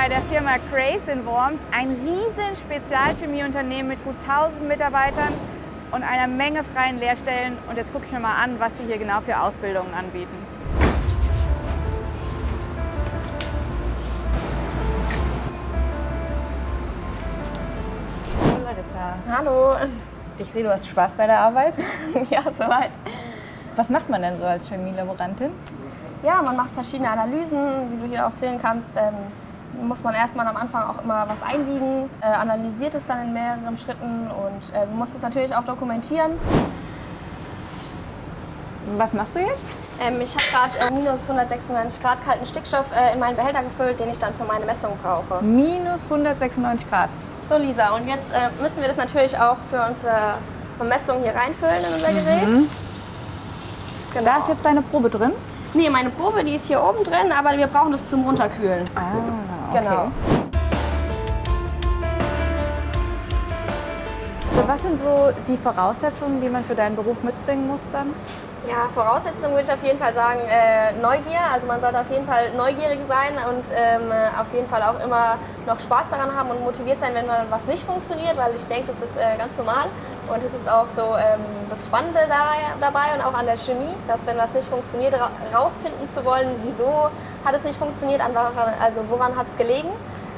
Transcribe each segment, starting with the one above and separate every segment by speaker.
Speaker 1: bei der Firma Crace in Worms, ein riesen Spezialchemieunternehmen mit gut 1000 Mitarbeitern und einer Menge freien Lehrstellen. Und jetzt gucke ich mir mal an, was die hier genau für Ausbildungen anbieten. Hallo Larissa.
Speaker 2: Hallo.
Speaker 1: Ich sehe, du hast Spaß bei der Arbeit.
Speaker 2: Ja, soweit.
Speaker 1: Was macht man denn so als Chemielaborantin?
Speaker 2: Ja, man macht verschiedene Analysen. Wie du hier auch sehen kannst, ähm, muss man erstmal am Anfang auch immer was einwiegen, äh, analysiert es dann in mehreren Schritten und äh, muss es natürlich auch dokumentieren.
Speaker 1: Was machst du jetzt?
Speaker 2: Ähm, ich habe gerade äh, minus 196 Grad kalten Stickstoff äh, in meinen Behälter gefüllt, den ich dann für meine Messung brauche.
Speaker 1: Minus 196 Grad.
Speaker 2: So Lisa, und jetzt äh, müssen wir das natürlich auch für unsere Messung hier reinfüllen in unser Gerät.
Speaker 1: Mhm.
Speaker 2: Genau.
Speaker 1: Da ist jetzt deine Probe drin?
Speaker 2: Nee, meine Probe, die ist hier oben drin, aber wir brauchen das zum Runterkühlen.
Speaker 1: Ah,
Speaker 2: Genau.
Speaker 1: Was sind so die Voraussetzungen, die man für deinen Beruf mitbringen muss dann?
Speaker 2: Ja, Voraussetzungen würde ich auf jeden Fall sagen, äh, Neugier. Also man sollte auf jeden Fall neugierig sein und ähm, auf jeden Fall auch immer noch Spaß daran haben und motiviert sein, wenn mal was nicht funktioniert, weil ich denke, das ist äh, ganz normal. Und es ist auch so ähm, das Spannende da, dabei und auch an der Chemie, dass wenn was nicht funktioniert, ra rausfinden zu wollen, wieso hat es nicht funktioniert, an woran, also woran hat es gelegen.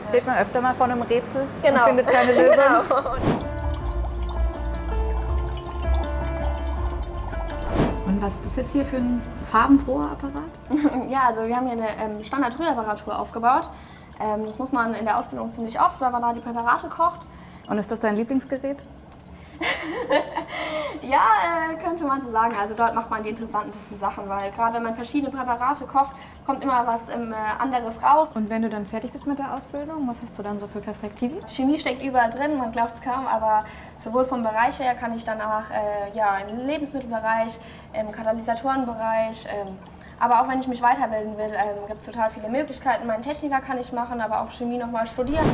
Speaker 1: Steht man öfter mal vor einem Rätsel
Speaker 2: Genau.
Speaker 1: und findet keine Lösung?
Speaker 2: Genau.
Speaker 1: Was ist das jetzt hier für ein farbenfroher Apparat?
Speaker 2: Ja, also wir haben hier eine ähm, Standard-Rührreparatur aufgebaut. Ähm, das muss man in der Ausbildung ziemlich oft, weil man da die Präparate kocht.
Speaker 1: Und ist das dein Lieblingsgerät?
Speaker 2: Ja, äh, könnte man so sagen. Also dort macht man die interessantesten Sachen, weil gerade wenn man verschiedene Präparate kocht, kommt immer was ähm, äh, anderes raus.
Speaker 1: Und wenn du dann fertig bist mit der Ausbildung, was hast du dann so für Perspektiven?
Speaker 2: Chemie steckt überall drin, man glaubt es kaum, aber sowohl vom Bereich her kann ich danach äh, ja, im Lebensmittelbereich, im Katalysatorenbereich, ähm, aber auch wenn ich mich weiterbilden will, ähm, gibt es total viele Möglichkeiten. Meinen Techniker kann ich machen, aber auch Chemie nochmal studieren.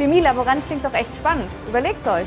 Speaker 1: Chemielaborant klingt doch echt spannend. Überlegt euch.